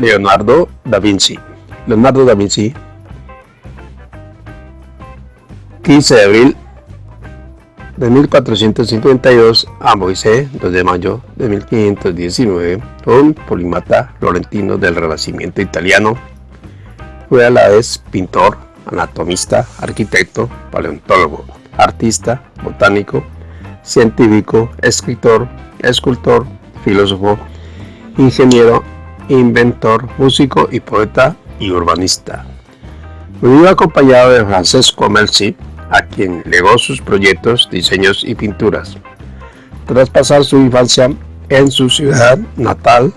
Leonardo da Vinci. Leonardo da Vinci, 15 de abril de 1452 a Moisés, 2 de mayo de 1519, un polímata florentino del Renacimiento italiano. Fue a la vez pintor, anatomista, arquitecto, paleontólogo, artista, botánico, científico, escritor, escultor, filósofo, ingeniero, inventor, músico y poeta y urbanista. Vivió acompañado de Francesco Melzi, a quien legó sus proyectos, diseños y pinturas. Tras pasar su infancia en su ciudad natal,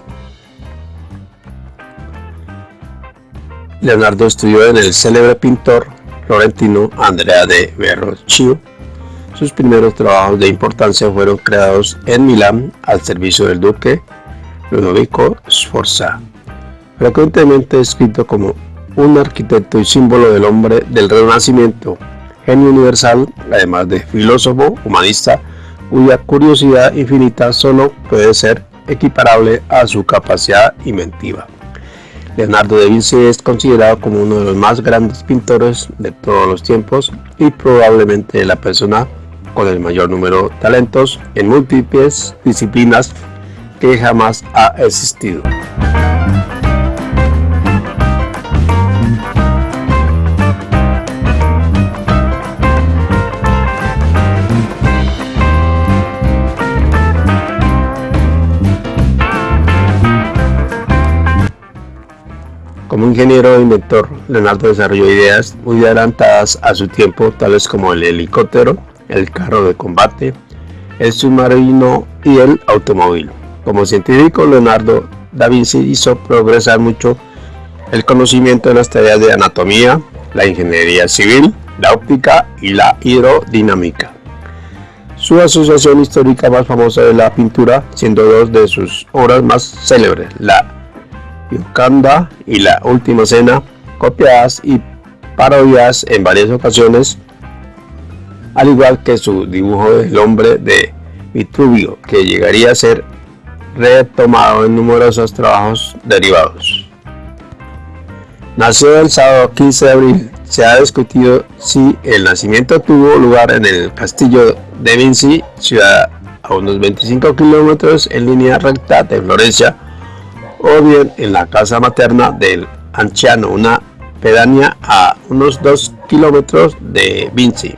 Leonardo estudió en el célebre pintor florentino Andrea de Verrocchio. Sus primeros trabajos de importancia fueron creados en Milán al servicio del duque Ludovico Sforza, frecuentemente descrito como un arquitecto y símbolo del hombre del Renacimiento, genio universal, además de filósofo, humanista, cuya curiosidad infinita solo puede ser equiparable a su capacidad inventiva. Leonardo da Vinci es considerado como uno de los más grandes pintores de todos los tiempos y probablemente la persona con el mayor número de talentos en múltiples disciplinas que jamás ha existido. Como ingeniero e inventor, Leonardo desarrolló ideas muy adelantadas a su tiempo, tales como el helicóptero, el carro de combate, el submarino y el automóvil. Como científico, Leonardo da Vinci hizo progresar mucho el conocimiento de las tareas de anatomía, la ingeniería civil, la óptica y la hidrodinámica. Su asociación histórica más famosa es la pintura, siendo dos de sus obras más célebres, la Gioconda y la Última Cena, copiadas y parodiadas en varias ocasiones, al igual que su dibujo del hombre de Vitruvio, que llegaría a ser retomado en numerosos trabajos derivados. Nació el sábado 15 de abril. Se ha discutido si el nacimiento tuvo lugar en el castillo de Vinci, ciudad a unos 25 kilómetros en línea recta de Florencia, o bien en la casa materna del anciano, una pedanía a unos 2 kilómetros de Vinci.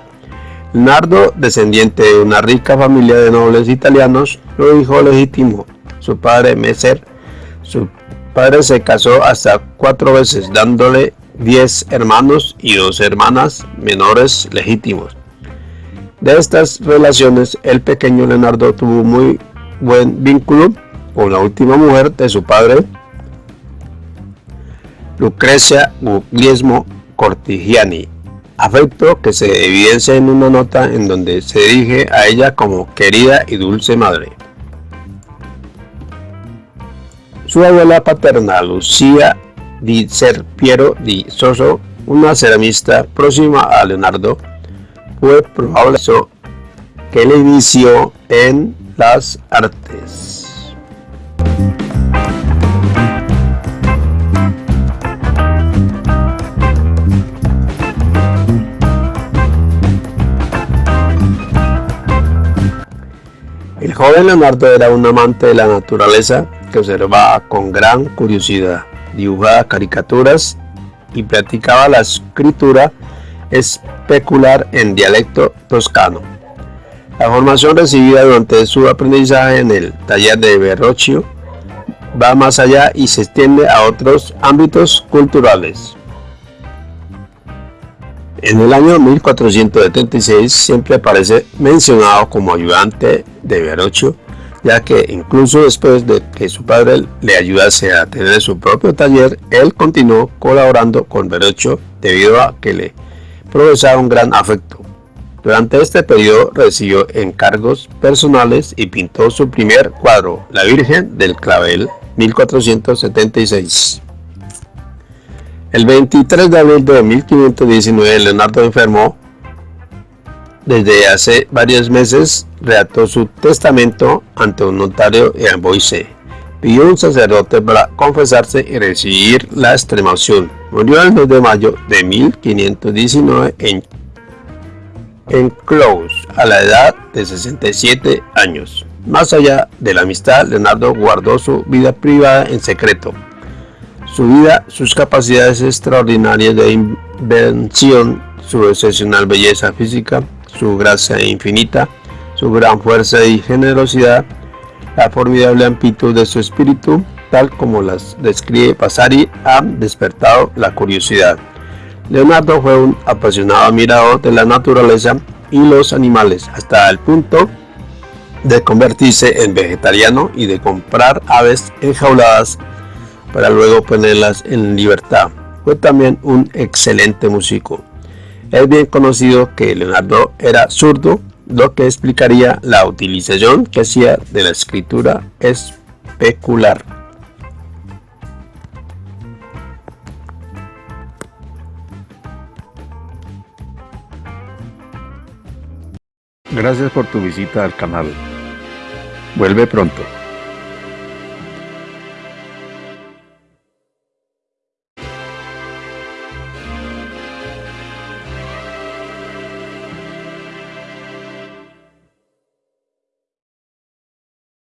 Nardo, descendiente de una rica familia de nobles italianos, lo hijo legítimo su padre Meser. Su padre se casó hasta cuatro veces, dándole diez hermanos y dos hermanas menores legítimos. De estas relaciones, el pequeño Leonardo tuvo muy buen vínculo con la última mujer de su padre, Lucrecia Guglielmo Cortigiani, afecto que se evidencia en una nota en donde se dirige a ella como querida y dulce madre. Su abuela paterna, Lucía di Serpiero di Soso, una ceramista próxima a Leonardo, fue probable que le inició en las artes. Joven Leonardo era un amante de la naturaleza que observaba con gran curiosidad, dibujaba caricaturas y practicaba la escritura especular en dialecto toscano. La formación recibida durante su aprendizaje en el taller de Verrocchio va más allá y se extiende a otros ámbitos culturales. En el año 1476 siempre aparece mencionado como ayudante de Verrocchio ya que incluso después de que su padre le ayudase a tener su propio taller, él continuó colaborando con Verrocchio debido a que le profesaba un gran afecto. Durante este periodo recibió encargos personales y pintó su primer cuadro, La Virgen del Clavel, 1476. El 23 de abril de 1519 Leonardo enfermó desde hace varios meses redactó su testamento ante un notario en Boise, pidió un sacerdote para confesarse y recibir la extremación. Murió el 2 de mayo de 1519 en, en Close, a la edad de 67 años. Más allá de la amistad, Leonardo guardó su vida privada en secreto. Su vida, sus capacidades extraordinarias de invención, su excepcional belleza física, su gracia infinita, su gran fuerza y generosidad, la formidable amplitud de su espíritu, tal como las describe Vasari, han despertado la curiosidad. Leonardo fue un apasionado admirador de la naturaleza y los animales, hasta el punto de convertirse en vegetariano y de comprar aves enjauladas para luego ponerlas en libertad. Fue también un excelente músico. Es bien conocido que Leonardo era zurdo, lo que explicaría la utilización que hacía de la escritura especular. Gracias por tu visita al canal. Vuelve pronto.